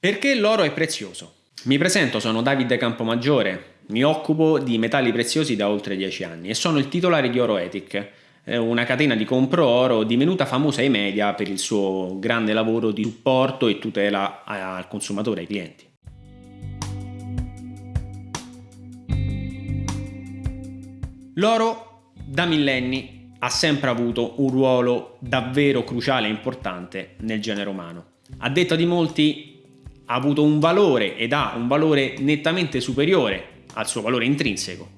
Perché l'oro è prezioso? Mi presento, sono Davide Campomaggiore, mi occupo di metalli preziosi da oltre 10 anni e sono il titolare di Oroetic, una catena di compro oro divenuta famosa ai media per il suo grande lavoro di supporto e tutela al consumatore, ai clienti. L'oro da millenni ha sempre avuto un ruolo davvero cruciale e importante nel genere umano. A detta di molti ha avuto un valore ed ha un valore nettamente superiore al suo valore intrinseco,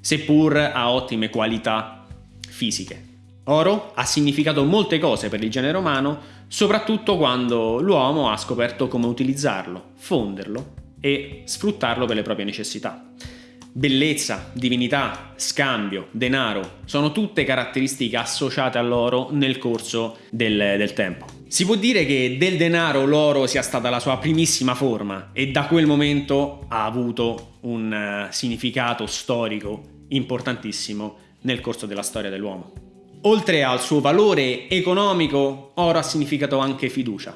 seppur a ottime qualità fisiche. Oro ha significato molte cose per il genere umano, soprattutto quando l'uomo ha scoperto come utilizzarlo, fonderlo e sfruttarlo per le proprie necessità. Bellezza, divinità, scambio, denaro sono tutte caratteristiche associate all'oro nel corso del, del tempo. Si può dire che del denaro l'oro sia stata la sua primissima forma e da quel momento ha avuto un uh, significato storico importantissimo nel corso della storia dell'uomo. Oltre al suo valore economico, oro ha significato anche fiducia.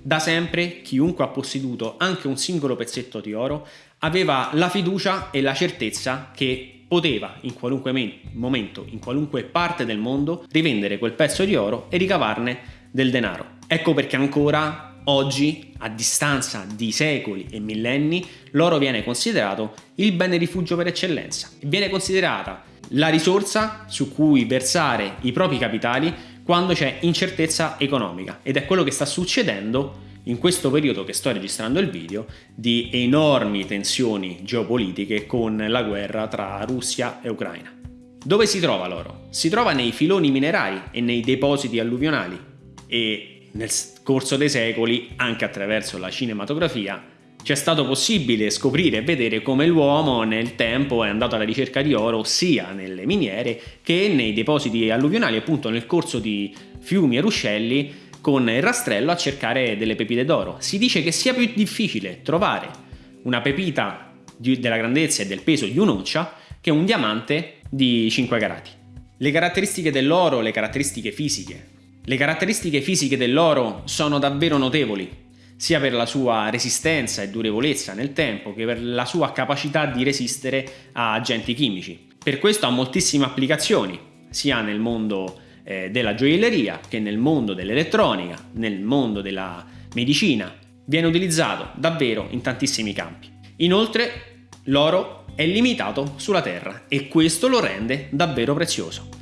Da sempre chiunque ha posseduto anche un singolo pezzetto di oro aveva la fiducia e la certezza che poteva in qualunque momento, in qualunque parte del mondo, rivendere quel pezzo di oro e ricavarne del denaro. Ecco perché ancora oggi, a distanza di secoli e millenni, l'oro viene considerato il bene rifugio per eccellenza. Viene considerata la risorsa su cui versare i propri capitali quando c'è incertezza economica ed è quello che sta succedendo in questo periodo che sto registrando il video di enormi tensioni geopolitiche con la guerra tra Russia e Ucraina. Dove si trova l'oro? Si trova nei filoni minerari e nei depositi alluvionali e nel corso dei secoli, anche attraverso la cinematografia, ci è stato possibile scoprire e vedere come l'uomo nel tempo è andato alla ricerca di oro sia nelle miniere che nei depositi alluvionali, appunto nel corso di fiumi e ruscelli con il rastrello a cercare delle pepite d'oro. Si dice che sia più difficile trovare una pepita della grandezza e del peso di un'oncia che un diamante di 5 carati. Le caratteristiche dell'oro, le caratteristiche fisiche, le caratteristiche fisiche dell'oro sono davvero notevoli, sia per la sua resistenza e durevolezza nel tempo che per la sua capacità di resistere a agenti chimici. Per questo ha moltissime applicazioni, sia nel mondo eh, della gioielleria che nel mondo dell'elettronica, nel mondo della medicina. Viene utilizzato davvero in tantissimi campi. Inoltre l'oro è limitato sulla Terra e questo lo rende davvero prezioso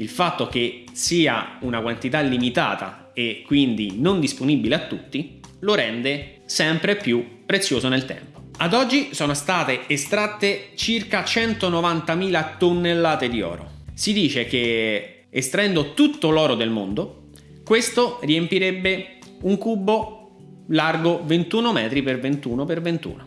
il fatto che sia una quantità limitata e quindi non disponibile a tutti lo rende sempre più prezioso nel tempo. Ad oggi sono state estratte circa 190.000 tonnellate di oro. Si dice che estraendo tutto l'oro del mondo, questo riempirebbe un cubo largo 21 metri per 21 per 21,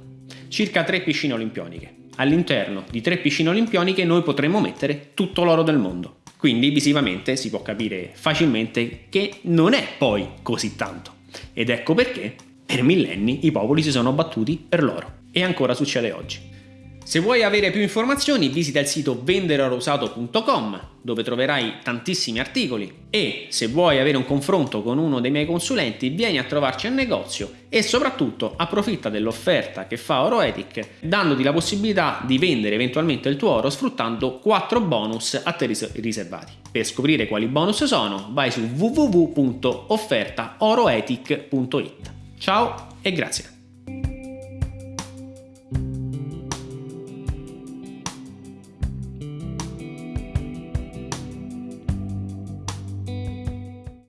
circa 3 piscine olimpioniche. All'interno di 3 piscine olimpioniche noi potremmo mettere tutto l'oro del mondo. Quindi visivamente si può capire facilmente che non è poi così tanto. Ed ecco perché per millenni i popoli si sono battuti per l'oro. E ancora succede oggi. Se vuoi avere più informazioni visita il sito venderorosato.com dove troverai tantissimi articoli e se vuoi avere un confronto con uno dei miei consulenti vieni a trovarci al negozio e soprattutto approfitta dell'offerta che fa Oroetic dandoti la possibilità di vendere eventualmente il tuo oro sfruttando 4 bonus a te riservati. Per scoprire quali bonus sono vai su www.offertaoroetic.it. Ciao e grazie!